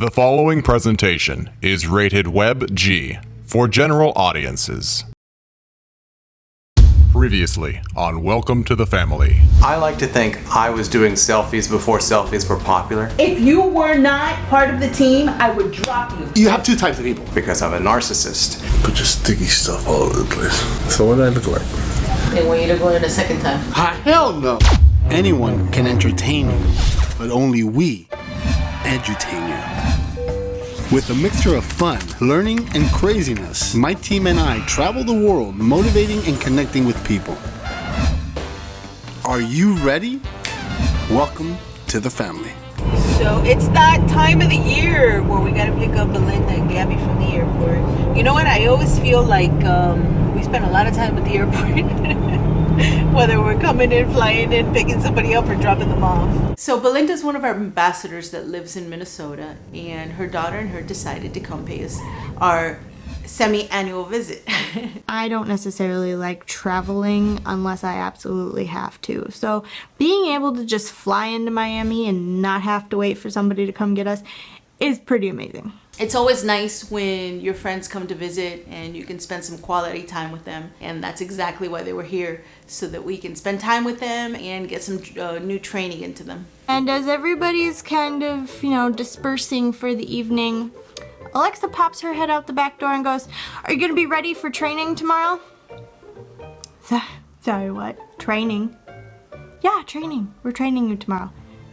The following presentation is rated Web G for general audiences. Previously on Welcome to the Family. I like to think I was doing selfies before selfies were popular If you were not part of the team, I would drop you. You have two types of people. because I'm a narcissist. Put your sticky stuff all over the place. So what do I look like? They want you to go in a second time. Ah, hell no. Anyone can entertain you, but only we edutain you. With a mixture of fun, learning, and craziness, my team and I travel the world motivating and connecting with people. Are you ready? Welcome to the family. So it's that time of the year where we gotta pick up Belinda and Gabby from the airport. You know what? I always feel like um, we spend a lot of time at the airport. Whether we're coming in, flying in, picking somebody up, or dropping them off. So Belinda is one of our ambassadors that lives in Minnesota, and her daughter and her decided to come pay us our semi-annual visit. I don't necessarily like traveling unless I absolutely have to. So being able to just fly into Miami and not have to wait for somebody to come get us is pretty amazing. It's always nice when your friends come to visit and you can spend some quality time with them. And that's exactly why they were here, so that we can spend time with them and get some uh, new training into them. And as everybody's kind of, you know, dispersing for the evening, Alexa pops her head out the back door and goes, Are you going to be ready for training tomorrow? So- Sorry, what? Training? Yeah, training. We're training you tomorrow.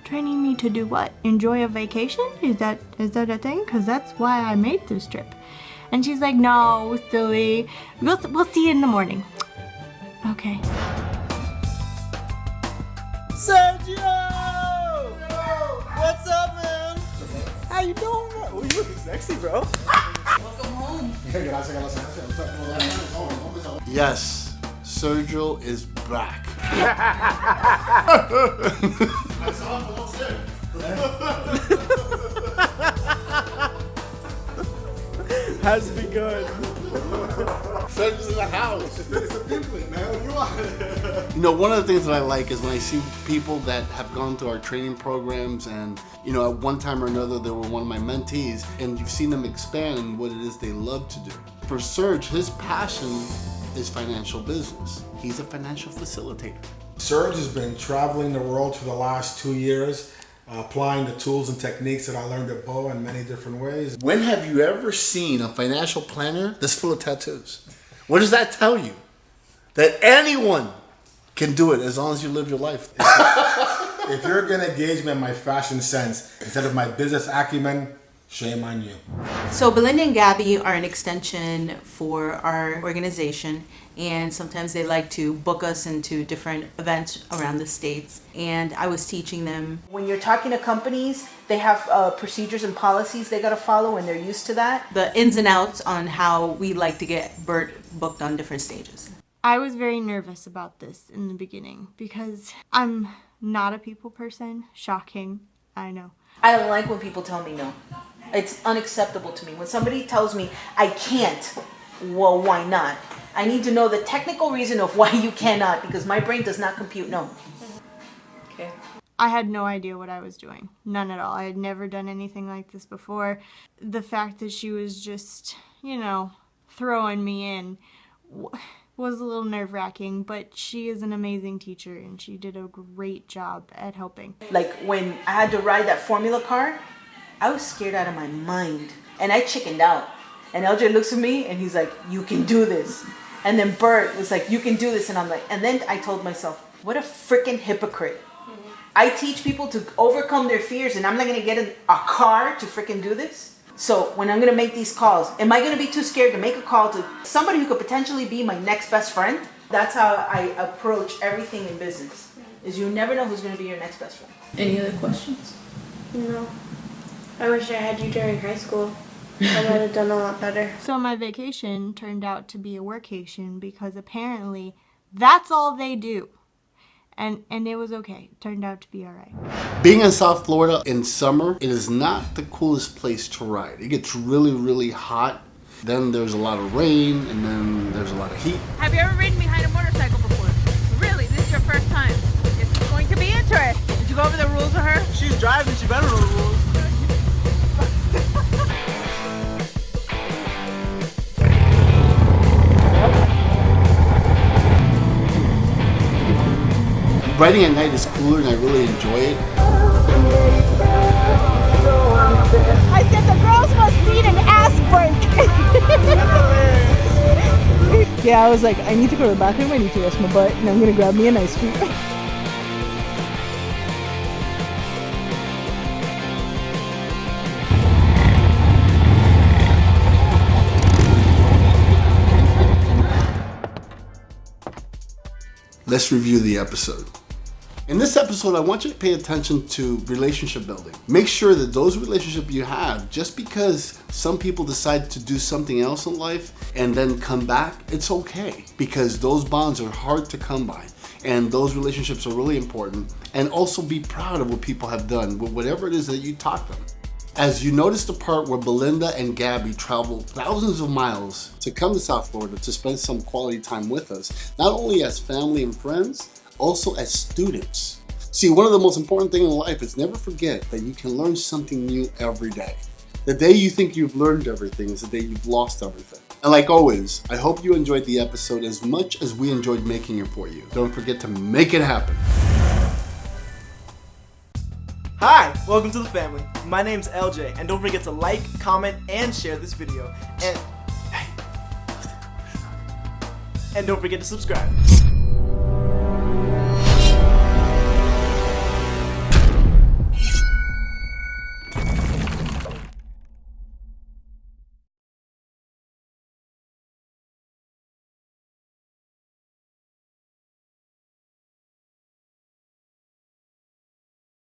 Training me to do what? Enjoy a vacation? Is that is that a thing? Cause that's why I made this trip. And she's like, No, silly. We'll we'll see you in the morning. Okay. Sergio! What's up, man? How you doing? Oh, you looking sexy, bro. Welcome home. Yes, Sergio is back. How's begun. been going? In the house. It's a template, man. You know, one of the things that I like is when I see people that have gone through our training programs and, you know, at one time or another they were one of my mentees and you've seen them expand in what it is they love to do. For Serge, his passion is financial business. He's a financial facilitator. Serge has been traveling the world for the last two years, Uh, applying the tools and techniques that I learned at Bo in many different ways. When have you ever seen a financial planner that's full of tattoos? What does that tell you? That anyone can do it as long as you live your life. If you're gonna gauge me on my fashion sense instead of my business acumen, shame on you. So Belinda and Gabby are an extension for our organization and sometimes they like to book us into different events around the states and I was teaching them when you're talking to companies they have uh, procedures and policies they got to follow and they're used to that the ins and outs on how we like to get Bert booked on different stages I was very nervous about this in the beginning because I'm not a people person. Shocking, I know. I don't like when people tell me no it's unacceptable to me when somebody tells me I can't well why not I need to know the technical reason of why you cannot because my brain does not compute no okay I had no idea what I was doing. None at all. I had never done anything like this before. The fact that she was just, you know, throwing me in was a little nerve wracking, but she is an amazing teacher and she did a great job at helping. like when I had to ride that formula car, I was scared out of my mind. And I chickened out. And LJ looks at me and he's like, You can do this. And then Bert was like, You can do this. And I'm like, and then I told myself, What a freaking hypocrite. I teach people to overcome their fears and I'm not gonna get a car to freaking do this. So when I'm gonna make these calls, am I gonna be too scared to make a call to somebody who could potentially be my next best friend? That's how I approach everything in business. Is you never know who's gonna be your next best friend. Any other questions? No. I wish I had you during high school. I would have done a lot better. So my vacation turned out to be a workation because apparently that's all they do. And and it was okay. It turned out to be all right. Being in South Florida in summer, it is not the coolest place to ride. It gets really, really hot. Then there's a lot of rain, and then there's a lot of heat. Have you ever ridden behind a motorcycle before? Really? This is your first time? This is going to be interesting. Did you go over the rules with her? She's driving, she better know the rules. Writing at night is cooler and I really enjoy it. I said the girls must need an ass break. Yeah, I was like, I need to go to the bathroom, I need to rest my butt, and I'm gonna grab me an ice cream. Let's review the episode. In this episode, I want you to pay attention to relationship building. Make sure that those relationships you have, just because some people decide to do something else in life and then come back, it's okay because those bonds are hard to come by and those relationships are really important. And also be proud of what people have done with whatever it is that you taught them. As you notice the part where Belinda and Gabby traveled thousands of miles to come to South Florida to spend some quality time with us, not only as family and friends, also as students. See, one of the most important things in life is never forget that you can learn something new every day. The day you think you've learned everything is the day you've lost everything. And like always, I hope you enjoyed the episode as much as we enjoyed making it for you. Don't forget to make it happen. Hi, welcome to the family. My name's LJ, and don't forget to like, comment, and share this video. And and don't forget to subscribe.